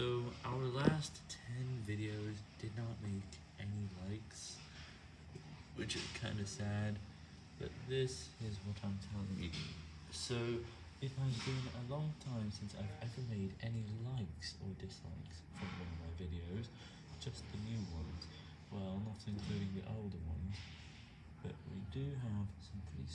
So, our last 10 videos did not make any likes, which is kinda sad, but this is what I'm telling you. So, it has been a long time since I've ever made any likes or dislikes from one of my videos, just the new ones, well, not including the older ones, but we do have some pretty